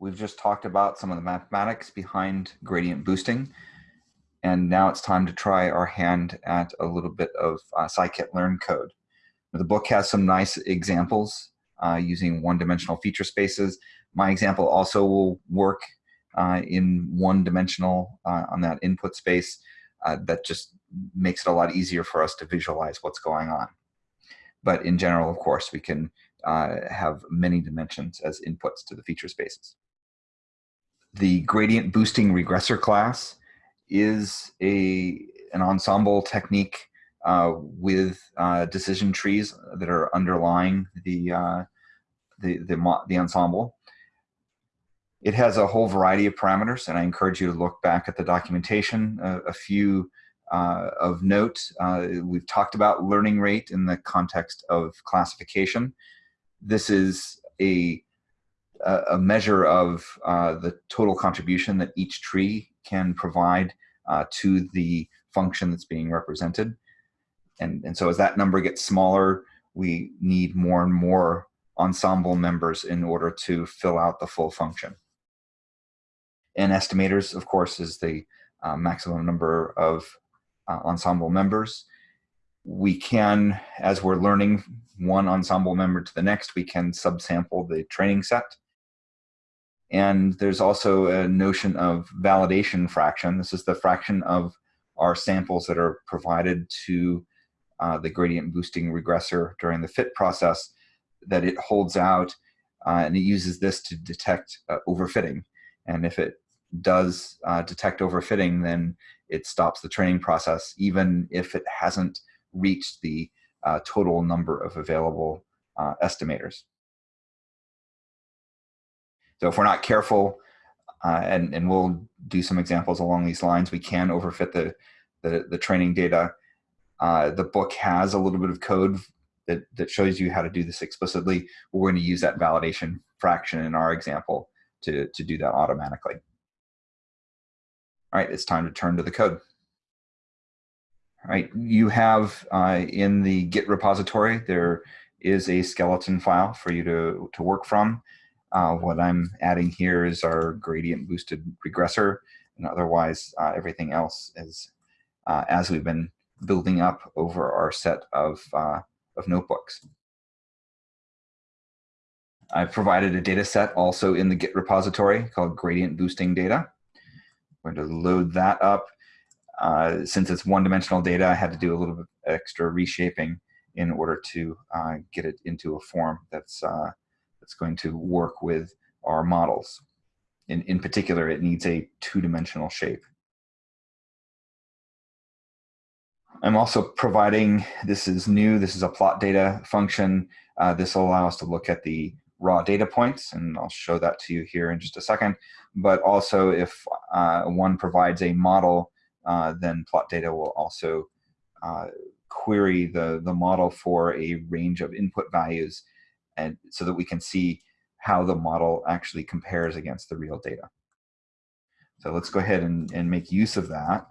We've just talked about some of the mathematics behind gradient boosting. And now it's time to try our hand at a little bit of uh, scikit-learn code. The book has some nice examples uh, using one-dimensional feature spaces. My example also will work uh, in one-dimensional uh, on that input space. Uh, that just makes it a lot easier for us to visualize what's going on. But in general, of course, we can uh, have many dimensions as inputs to the feature spaces. The gradient boosting regressor class is a, an ensemble technique uh, with uh, decision trees that are underlying the, uh, the, the, the, ensemble. It has a whole variety of parameters, and I encourage you to look back at the documentation. a few uh, of note, uh, we've talked about learning rate in the context of classification. This is a, a measure of uh, the total contribution that each tree can provide uh, to the function that's being represented. And, and so as that number gets smaller, we need more and more ensemble members in order to fill out the full function. And estimators, of course, is the uh, maximum number of uh, ensemble members. We can, as we're learning one ensemble member to the next, we can subsample the training set. And there's also a notion of validation fraction. This is the fraction of our samples that are provided to uh, the gradient boosting regressor during the fit process that it holds out uh, and it uses this to detect uh, overfitting. And if it does uh, detect overfitting, then it stops the training process, even if it hasn't reached the uh, total number of available uh, estimators. So if we're not careful, uh, and, and we'll do some examples along these lines, we can overfit the, the, the training data. Uh, the book has a little bit of code that, that shows you how to do this explicitly. We're going to use that validation fraction in our example to, to do that automatically. All right, it's time to turn to the code. All right, you have uh, in the Git repository, there is a skeleton file for you to, to work from. Uh, what I'm adding here is our gradient boosted regressor, and otherwise uh, everything else is uh, as we've been building up over our set of, uh, of notebooks. I've provided a data set also in the Git repository called gradient boosting data. We're going to load that up. Uh, since it's one-dimensional data, I had to do a little bit extra reshaping in order to uh, get it into a form that's that's going to work with our models. In, in particular, it needs a two-dimensional shape. I'm also providing, this is new, this is a plot data function. Uh, this will allow us to look at the raw data points, and I'll show that to you here in just a second. But also if uh, one provides a model, uh, then plot data will also uh, query the, the model for a range of input values and so that we can see how the model actually compares against the real data. So let's go ahead and, and make use of that.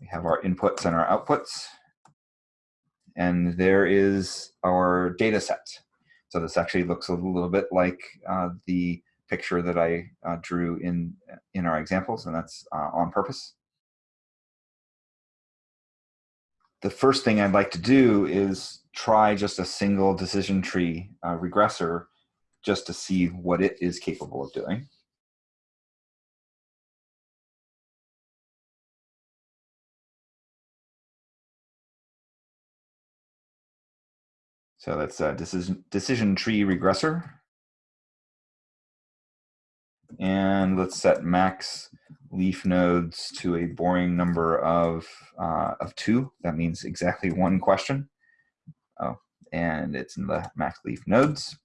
We have our inputs and our outputs. And there is our data set. So this actually looks a little bit like uh, the picture that I uh, drew in, in our examples, and that's uh, on purpose. The first thing I'd like to do is try just a single decision tree uh, regressor just to see what it is capable of doing. So that's a decision, decision tree regressor. And let's set max leaf nodes to a boring number of, uh, of two. That means exactly one question. Oh, and it's in the max leaf nodes.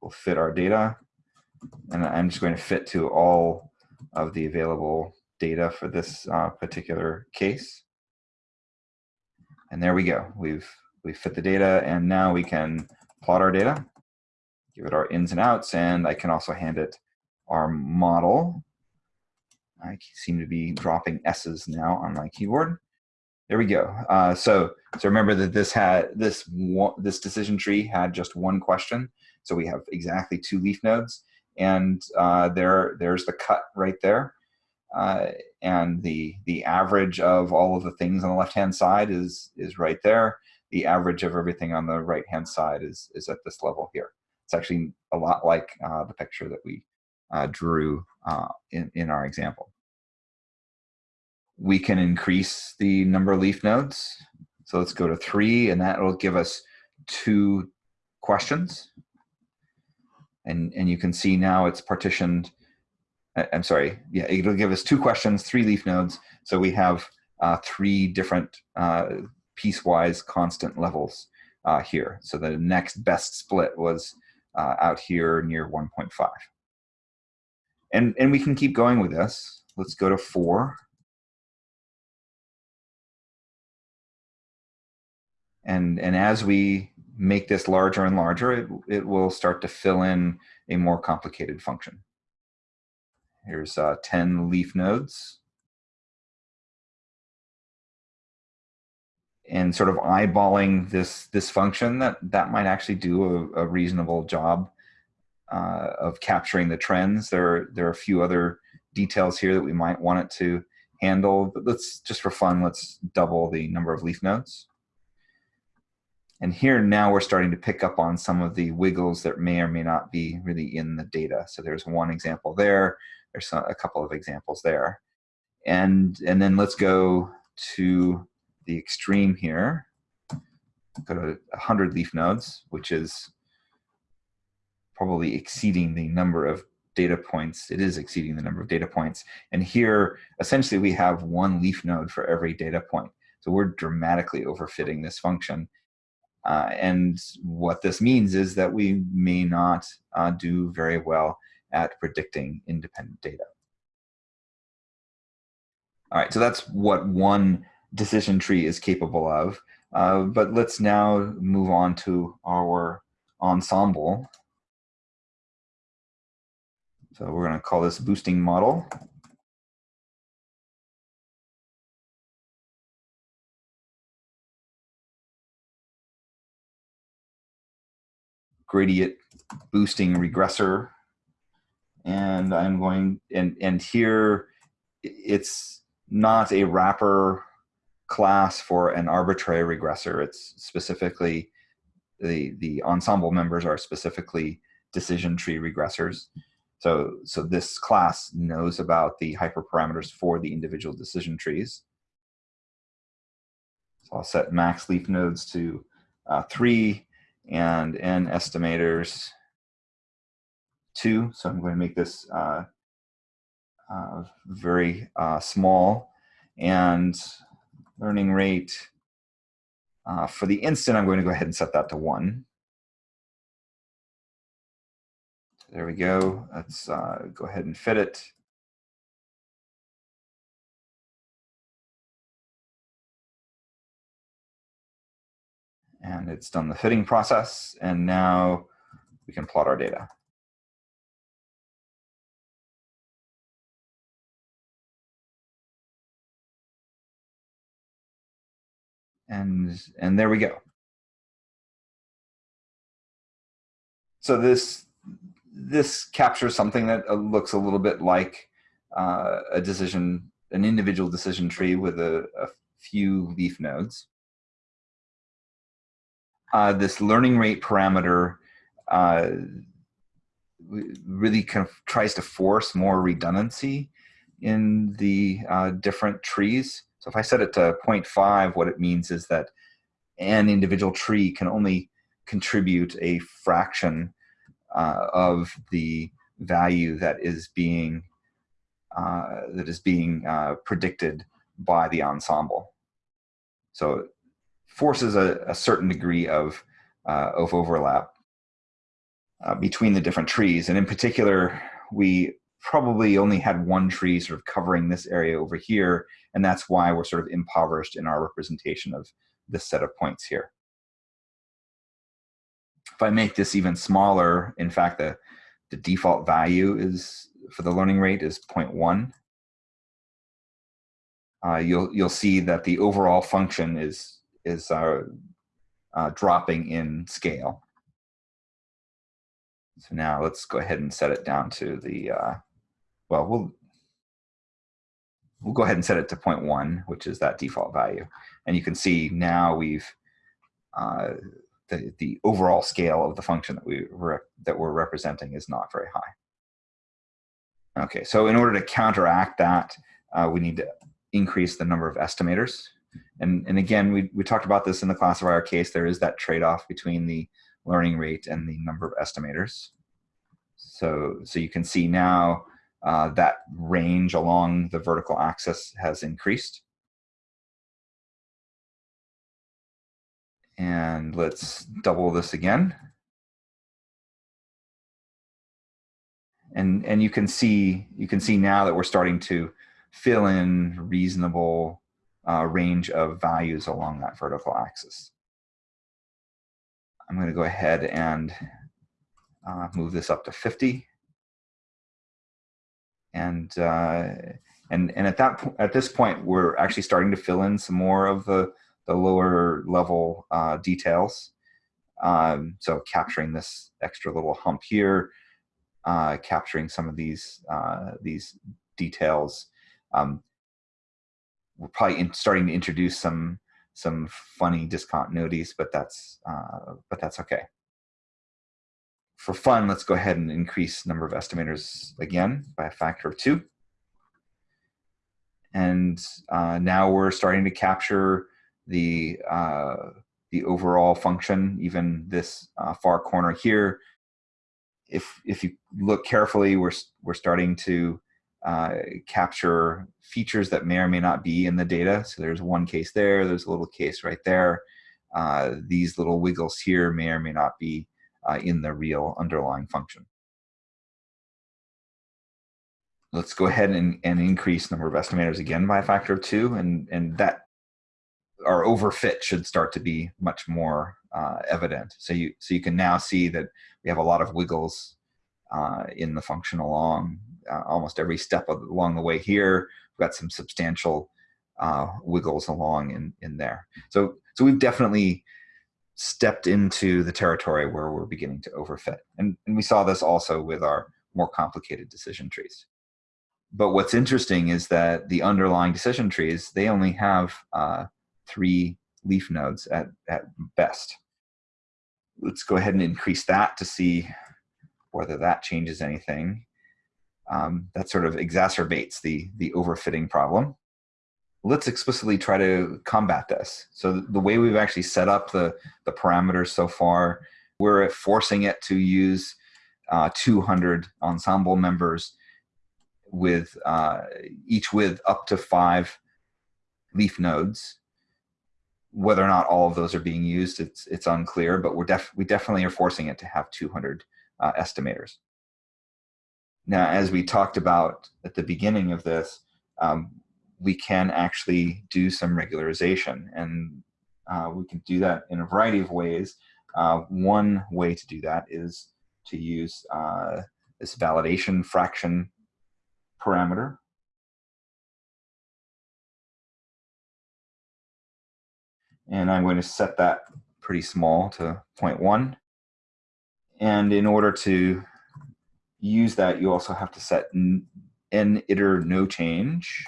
We'll fit our data. And I'm just going to fit to all of the available data for this uh, particular case. And there we go. We've we fit the data and now we can plot our data, give it our ins and outs, and I can also hand it our model. I seem to be dropping S's now on my keyboard. There we go. Uh, so, so remember that this had this one, this decision tree had just one question. So we have exactly two leaf nodes. and uh, there there's the cut right there. Uh, and the the average of all of the things on the left hand side is is right there. The average of everything on the right hand side is is at this level here. It's actually a lot like uh, the picture that we uh, drew uh, in in our example. We can increase the number of leaf nodes. So let's go to three, and that will give us two questions. And and you can see now it's partitioned I'm sorry, yeah, it'll give us two questions, three leaf nodes. So we have uh, three different uh, piecewise constant levels uh, here. So the next best split was uh, out here near 1.5. And, and we can keep going with this. Let's go to four. And, and as we make this larger and larger, it, it will start to fill in a more complicated function. Here's uh, 10 leaf nodes. And sort of eyeballing this, this function, that, that might actually do a, a reasonable job uh, of capturing the trends. There, are, there are a few other details here that we might want it to handle, but let's just for fun, let's double the number of leaf nodes. And here now we're starting to pick up on some of the wiggles that may or may not be really in the data. So there's one example there. There's a couple of examples there. And, and then let's go to the extreme here. Go to 100 leaf nodes, which is probably exceeding the number of data points. It is exceeding the number of data points. And here, essentially, we have one leaf node for every data point. So we're dramatically overfitting this function. Uh, and what this means is that we may not uh, do very well at predicting independent data. All right, so that's what one decision tree is capable of. Uh, but let's now move on to our ensemble. So we're going to call this boosting model. Gradient boosting regressor and I'm going, and, and here it's not a wrapper class for an arbitrary regressor. It's specifically, the, the ensemble members are specifically decision tree regressors. So, so this class knows about the hyperparameters for the individual decision trees. So I'll set max leaf nodes to uh, three and n estimators two. So I'm going to make this uh, uh, very uh, small. And learning rate, uh, for the instant, I'm going to go ahead and set that to one. There we go. Let's uh, go ahead and fit it. And it's done the fitting process. And now we can plot our data. and and there we go. So this this captures something that uh, looks a little bit like uh, a decision, an individual decision tree with a, a few leaf nodes. Uh, this learning rate parameter uh, really kind of tries to force more redundancy in the uh, different trees. So if I set it to 0.5, what it means is that an individual tree can only contribute a fraction uh, of the value that is being uh, that is being uh, predicted by the ensemble. So forces a, a certain degree of uh, of overlap uh, between the different trees, and in particular, we probably only had one tree sort of covering this area over here, and that's why we're sort of impoverished in our representation of this set of points here. If I make this even smaller, in fact, the, the default value is for the learning rate is 0.1. Uh, you'll you'll see that the overall function is is uh, uh, dropping in scale. So now let's go ahead and set it down to the, uh, well, we'll, we'll go ahead and set it to 0.1, which is that default value. And you can see now we've, uh, the, the overall scale of the function that, we that we're representing is not very high. Okay, so in order to counteract that, uh, we need to increase the number of estimators. And, and again, we, we talked about this in the classifier case. There is that trade-off between the learning rate and the number of estimators. So, so you can see now uh, that range along the vertical axis has increased. And let's double this again. And, and you can see you can see now that we're starting to fill in reasonable uh, range of values along that vertical axis. I'm going to go ahead and uh, move this up to 50. And, uh, and, and at, that, at this point, we're actually starting to fill in some more of the, the lower level uh, details. Um, so capturing this extra little hump here, uh, capturing some of these, uh, these details. Um, we're probably in, starting to introduce some some funny discontinuities, but that's uh, but that's okay. For fun, let's go ahead and increase number of estimators again by a factor of two. And uh, now we're starting to capture the uh, the overall function, even this uh, far corner here. If if you look carefully, we're we're starting to uh, capture features that may or may not be in the data. So there's one case there, there's a little case right there. Uh, these little wiggles here may or may not be uh, in the real underlying function. Let's go ahead and, and increase number of estimators again by a factor of two, and, and that our overfit should start to be much more uh, evident. So you, so you can now see that we have a lot of wiggles uh, in the function along uh, almost every step along the way here. We've got some substantial uh, wiggles along in, in there. So, so we've definitely stepped into the territory where we're beginning to overfit. And, and we saw this also with our more complicated decision trees. But what's interesting is that the underlying decision trees, they only have uh, three leaf nodes at, at best. Let's go ahead and increase that to see whether that changes anything um, that sort of exacerbates the, the overfitting problem. Let's explicitly try to combat this. So the way we've actually set up the, the parameters so far, we're forcing it to use uh, 200 ensemble members with uh, each with up to five leaf nodes. Whether or not all of those are being used, it's, it's unclear, but we're def we definitely are forcing it to have 200 uh, estimators. Now, as we talked about at the beginning of this, um, we can actually do some regularization and uh, we can do that in a variety of ways. Uh, one way to do that is to use uh, this validation fraction parameter. And I'm going to set that pretty small to 0.1. And in order to use that, you also have to set n, iter no change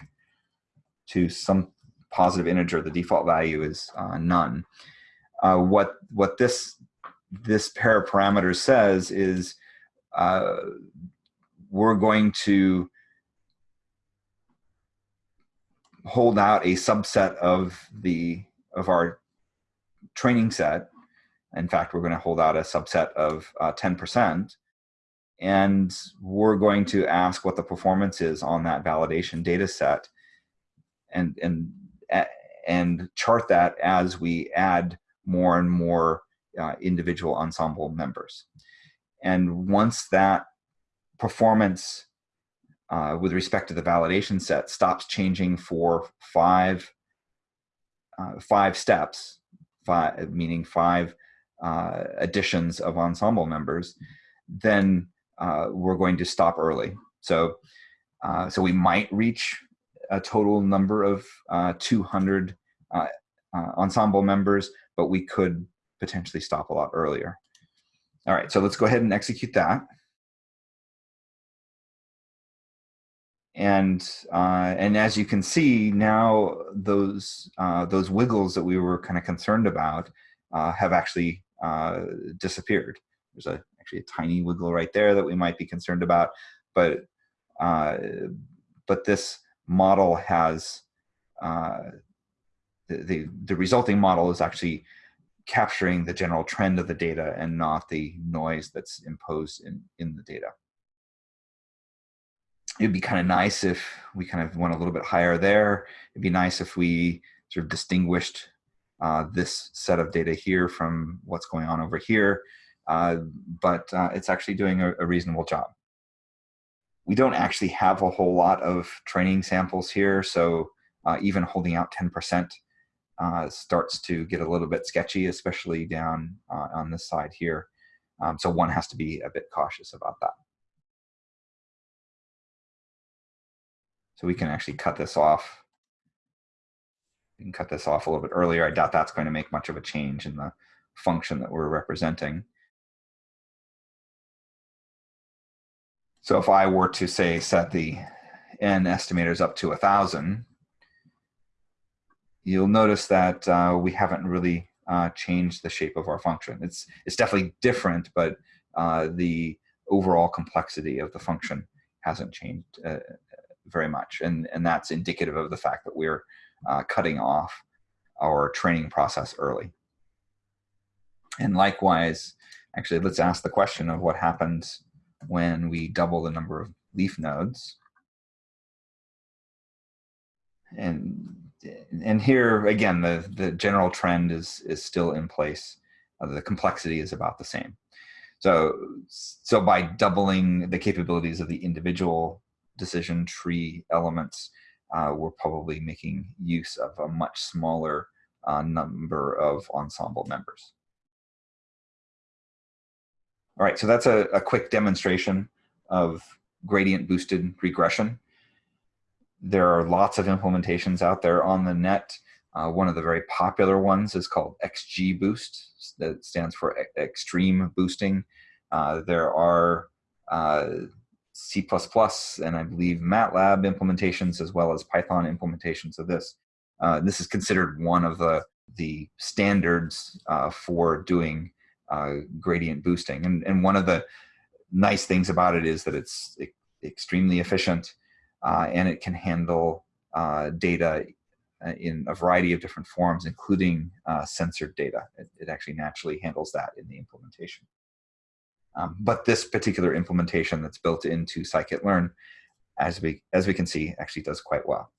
to some positive integer. The default value is uh, none. Uh, what what this this pair of parameters says is uh, we're going to hold out a subset of the of our training set. In fact, we're going to hold out a subset of 10%, uh, and we're going to ask what the performance is on that validation data set and and and chart that as we add more and more uh, individual ensemble members. And once that performance uh, with respect to the validation set stops changing for five uh, five steps five meaning five uh, additions of ensemble members then uh, we're going to stop early. So, uh, so we might reach a total number of uh, 200 uh, uh, ensemble members, but we could potentially stop a lot earlier. All right, so let's go ahead and execute that. And uh, and as you can see now, those those wiggles that we were kind of concerned about have actually disappeared. There's a actually a tiny wiggle right there that we might be concerned about, but uh, but this model has uh, the, the the resulting model is actually capturing the general trend of the data and not the noise that's imposed in, in the data. It'd be kind of nice if we kind of went a little bit higher there. It'd be nice if we sort of distinguished uh, this set of data here from what's going on over here, but uh, it's actually doing a, a reasonable job. We don't actually have a whole lot of training samples here, so uh, even holding out 10% uh, starts to get a little bit sketchy, especially down uh, on this side here. Um, so one has to be a bit cautious about that. So we can actually cut this off. We can cut this off a little bit earlier. I doubt that's going to make much of a change in the function that we're representing. So if I were to say set the n estimators up to a thousand, you'll notice that uh, we haven't really uh, changed the shape of our function. It's, it's definitely different, but uh, the overall complexity of the function hasn't changed uh, very much. And, and that's indicative of the fact that we're uh, cutting off our training process early. And likewise, actually, let's ask the question of what happens when we double the number of leaf nodes. And and here again, the, the general trend is, is still in place. Uh, the complexity is about the same. So, so by doubling the capabilities of the individual decision tree elements, uh, we're probably making use of a much smaller uh, number of ensemble members. All right, so that's a, a quick demonstration of gradient boosted regression there are lots of implementations out there on the net. Uh, one of the very popular ones is called XGBoost, that stands for extreme boosting. Uh, there are uh, C++ and I believe MATLAB implementations as well as Python implementations of this. Uh, this is considered one of the, the standards uh, for doing uh, gradient boosting. And, and one of the nice things about it is that it's extremely efficient uh, and it can handle uh, data uh, in a variety of different forms, including uh, censored data. It, it, actually naturally handles that in the implementation. Um, but this particular implementation that's built into scikit-learn, as we, as we can see, actually does quite well.